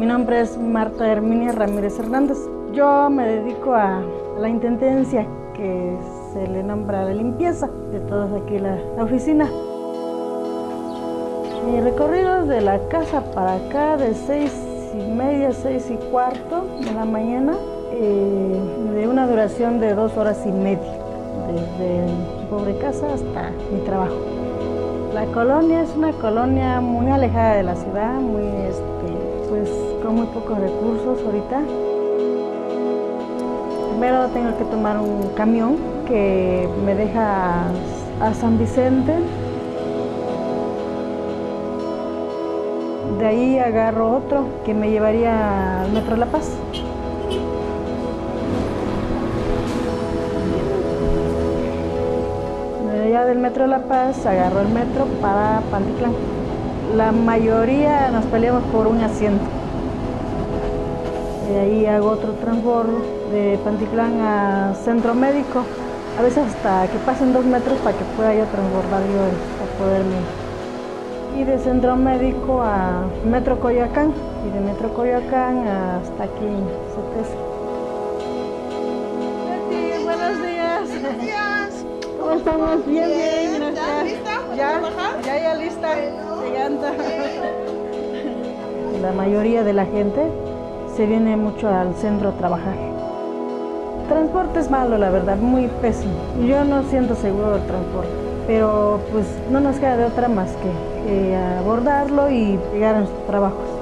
Mi nombre es Marta Herminia Ramírez Hernández. Yo me dedico a la intendencia que se le nombra la limpieza de todos aquí la, la oficina. Mi recorrido de la casa para acá de seis y media, seis y cuarto de la mañana, eh, de una duración de dos horas y media, desde mi pobre casa hasta mi trabajo. La colonia es una colonia muy alejada de la ciudad, muy, este, pues, con muy pocos recursos ahorita. Primero tengo que tomar un camión que me deja a San Vicente, De ahí agarro otro que me llevaría al Metro La Paz. De allá del Metro La Paz agarro el metro para Panticlán. La mayoría nos peleamos por un asiento. De ahí hago otro transbordo de Panticlán a Centro Médico. A veces hasta que pasen dos metros para que pueda yo transbordar yo para poderme y de centro médico a Metro Coyoacán y de Metro Coyoacán hasta aquí en Betty, buenos días. Buenos días. ¿Cómo estamos? Bien, bien, bien gracias. lista Ya, trabajar? ya, ya lista, llegando. La mayoría de la gente se viene mucho al centro a trabajar. Transporte es malo, la verdad, muy pésimo. Yo no siento seguro el transporte, pero pues no nos queda de otra más que eh, abordarlo y llegar a nuestros trabajos.